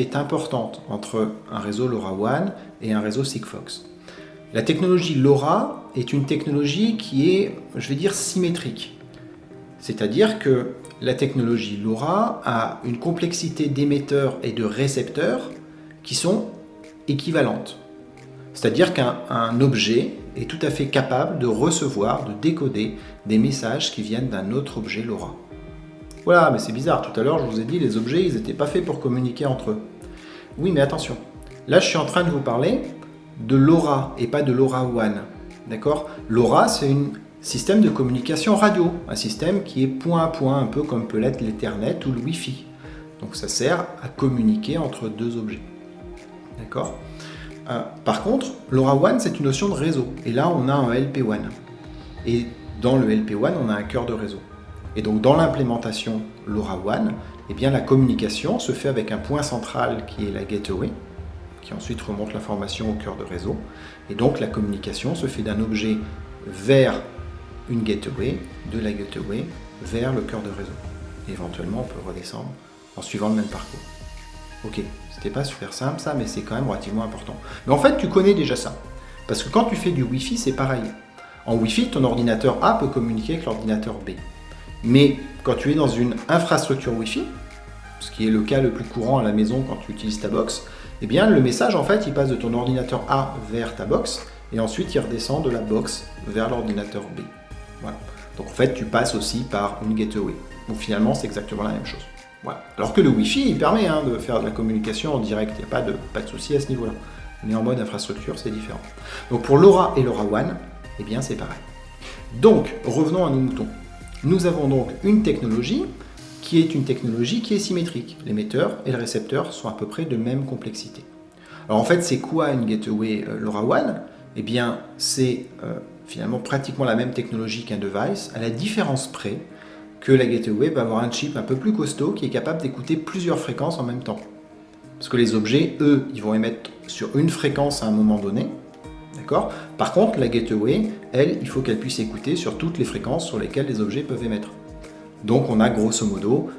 est importante entre un réseau LoRaWAN et un réseau Sigfox. La technologie LoRa est une technologie qui est, je vais dire, symétrique. C'est-à-dire que la technologie LoRa a une complexité d'émetteurs et de récepteurs qui sont équivalentes. C'est-à-dire qu'un objet est tout à fait capable de recevoir, de décoder des messages qui viennent d'un autre objet LoRa. Voilà, mais c'est bizarre, tout à l'heure je vous ai dit les objets ils n'étaient pas faits pour communiquer entre eux. Oui mais attention, là je suis en train de vous parler de LoRa et pas de LoRaWAN. D'accord? LoRa c'est un système de communication radio, un système qui est point à point, un peu comme peut l'être l'Ethernet ou le Wi-Fi. Donc ça sert à communiquer entre deux objets. D'accord? Euh, Par contre, LoRaWAN c'est une notion de réseau. Et là on a un LP WAN. Et dans le LP WAN on a un cœur de réseau. Et donc dans l'implémentation LoRaWAN, eh bien, la communication se fait avec un point central qui est la gateway, qui ensuite remonte l'information au cœur de réseau. Et donc la communication se fait d'un objet vers une gateway, de la gateway vers le cœur de réseau. Éventuellement, on peut redescendre en suivant le même parcours. Ok, c'était pas super simple ça, mais c'est quand même relativement important. Mais en fait, tu connais déjà ça. Parce que quand tu fais du Wi-Fi, c'est pareil. En Wi-Fi, ton ordinateur A peut communiquer avec l'ordinateur B. Mais quand tu es dans une infrastructure Wi-Fi, ce qui est le cas le plus courant à la maison quand tu utilises ta box, eh bien le message en fait il passe de ton ordinateur A vers ta box et ensuite il redescend de la box vers l'ordinateur B. Voilà. Donc en fait tu passes aussi par une gateway. Donc finalement c'est exactement la même chose. Voilà. Alors que le Wi-Fi il permet hein, de faire de la communication en direct, il n'y a pas de, pas de souci à ce niveau-là. Mais en mode infrastructure c'est différent. Donc pour LoRa et LoRaWAN, eh bien c'est pareil. Donc revenons à nos moutons. Nous avons donc une technologie qui est une technologie qui est symétrique. L'émetteur et le récepteur sont à peu près de même complexité. Alors en fait, c'est quoi une gateway euh, LoRaWAN? Eh bien, c'est euh, finalement pratiquement la même technologie qu'un device, à la différence près que la gateway va avoir un chip un peu plus costaud qui est capable d'écouter plusieurs fréquences en même temps. Parce que les objets, eux, ils vont émettre sur une fréquence à un moment donné, D'accord? Par contre, la gateway, elle, il faut qu'elle puisse écouter sur toutes les fréquences sur lesquelles les objets peuvent émettre. Donc on a grosso modo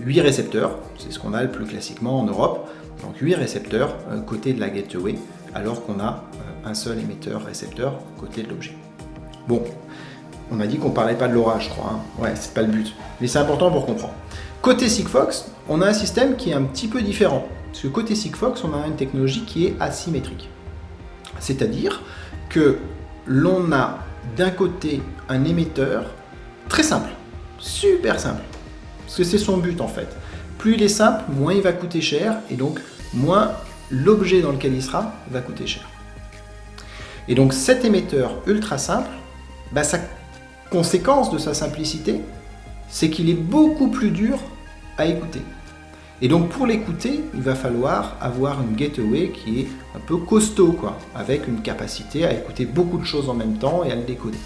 8 euh, récepteurs, c'est ce qu'on a le plus classiquement en Europe, donc 8 récepteurs euh, côté de la gateway, alors qu'on a euh, un seul émetteur récepteur côté de l'objet. Bon, on a dit qu'on parlait pas de l'orage, je crois, hein. ouais, c'est pas le but, mais c'est important pour comprendre. Côté Sigfox, on a un système qui est un petit peu différent, parce que côté Sigfox, on a une technologie qui est asymétrique. C'est-à-dire que l'on a d'un côté un émetteur très simple, super simple, parce que c'est son but en fait. Plus il est simple, moins il va coûter cher, et donc moins l'objet dans lequel il sera va coûter cher. Et donc cet émetteur ultra simple, bah, sa conséquence de sa simplicité, c'est qu'il est beaucoup plus dur à écouter. Et donc pour l'écouter, il va falloir avoir une gateway qui est un peu costaud, avec une capacité à écouter beaucoup de choses en même temps et à le décoder.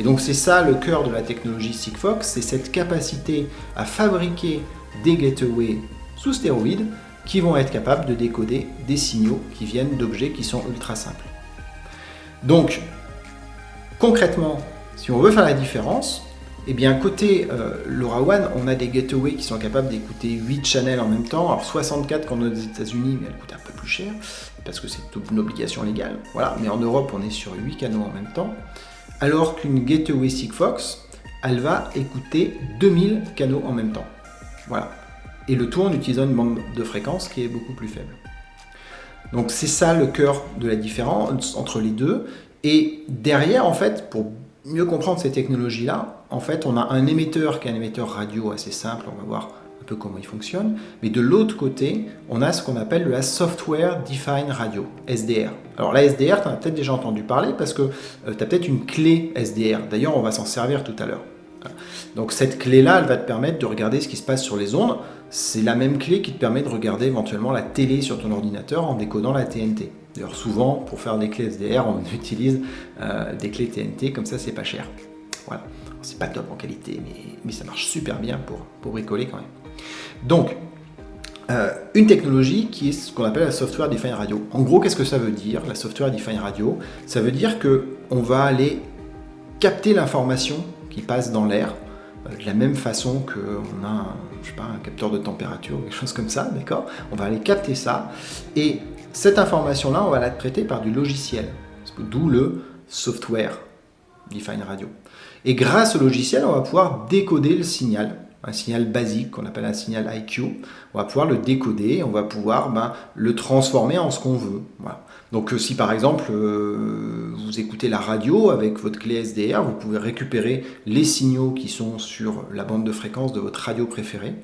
Et donc c'est ça le cœur de la technologie Sigfox, c'est cette capacité à fabriquer des gateways sous stéroïdes qui vont être capables de décoder des signaux qui viennent d'objets qui sont ultra simples. Donc, concrètement, si on veut faire la différence, eh bien, côté euh, LoRaWAN, on a des gateways qui sont capables d'écouter 8 channels en même temps. Alors 64 quand on est aux États-Unis, mais elle coûte un peu plus cher, parce que c'est une obligation légale. Voilà, mais en Europe, on est sur 8 canaux en même temps. Alors qu'une gateway Sigfox, elle va écouter 2000 canaux en même temps. Voilà. Et le tout en utilisant une bande de fréquence qui est beaucoup plus faible. Donc c'est ça le cœur de la différence entre les deux. Et derrière, en fait, pour mieux comprendre ces technologies-là, en fait, on a un émetteur qui est un émetteur radio assez simple, on va voir un peu comment il fonctionne, mais de l'autre côté, on a ce qu'on appelle la Software Defined Radio, SDR. Alors la SDR, tu en as peut-être déjà entendu parler parce que euh, tu as peut-être une clé SDR, d'ailleurs on va s'en servir tout à l'heure. Donc cette clé-là, elle va te permettre de regarder ce qui se passe sur les ondes. C'est la même clé qui te permet de regarder éventuellement la télé sur ton ordinateur en décodant la TNT. D'ailleurs, souvent, pour faire des clés SDR, on utilise euh, des clés TNT, comme ça, c'est pas cher. Voilà. C'est pas top en qualité, mais, ça marche super bien pour, bricoler quand même. Donc, euh, une technologie qui est ce qu'on appelle la Software Defined Radio. En gros, qu'est-ce que ça veut dire, la Software Defined Radio? Ça veut dire que on va aller capter l'information qui passe dans l'air euh, de la même façon qu'on a un, capteur de température ou quelque chose comme ça, d'accord? On va aller capter ça, et cette information-là, on va la traiter par du logiciel, d'où le software Define Radio. Et grâce au logiciel, on va pouvoir décoder le signal, un signal basique qu'on appelle un signal IQ. On va pouvoir le décoder, on va pouvoir ben, le transformer en ce qu'on veut. Donc euh, si par exemple euh, vous écoutez la radio avec votre clé SDR, vous pouvez récupérer les signaux qui sont sur la bande de fréquence de votre radio préférée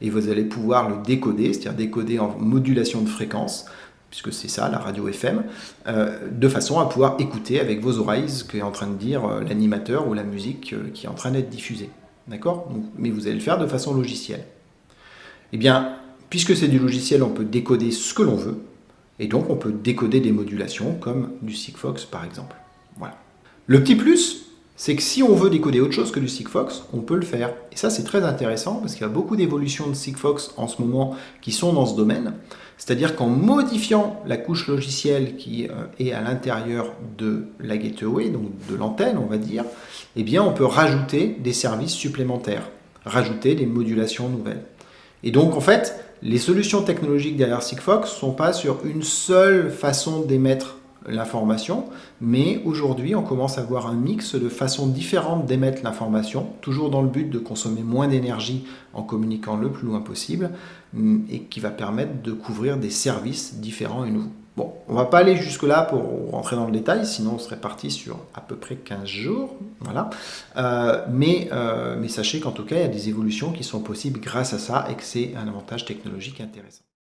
et vous allez pouvoir le décoder, c'est-à-dire décoder en modulation de fréquence puisque c'est ça, la radio FM, euh, de façon à pouvoir écouter avec vos oreilles ce qu'est en train de dire l'animateur ou la musique qui est en train d'être diffusée. D'accord? Mais vous allez le faire de façon logicielle. Eh bien, puisque c'est du logiciel, on peut décoder ce que l'on veut, et donc on peut décoder des modulations comme du Sigfox par exemple. Voilà. Le petit plus, c'est que si on veut décoder autre chose que du Sigfox, on peut le faire. Et ça c'est très intéressant parce qu'il y a beaucoup d'évolutions de Sigfox en ce moment qui sont dans ce domaine. C'est-à-dire qu'en modifiant la couche logicielle qui euh, est à l'intérieur de la gateway, donc de l'antenne on va dire, eh bien on peut rajouter des services supplémentaires, rajouter des modulations nouvelles. Et donc en fait, les solutions technologiques derrière Sigfox ne sont pas sur une seule façon d'émettre l'information, mais aujourd'hui on commence à voir un mix de façons différentes d'émettre l'information, toujours dans le but de consommer moins d'énergie en communiquant le plus loin possible, mm, et qui va permettre de couvrir des services différents et nouveaux. Bon, on va pas aller jusque là pour rentrer dans le détail, sinon on serait parti sur à peu près 15 jours, voilà. Euh, mais, euh, mais sachez qu'en tout cas, il y a des évolutions qui sont possibles grâce à ça et que c'est un avantage technologique intéressant.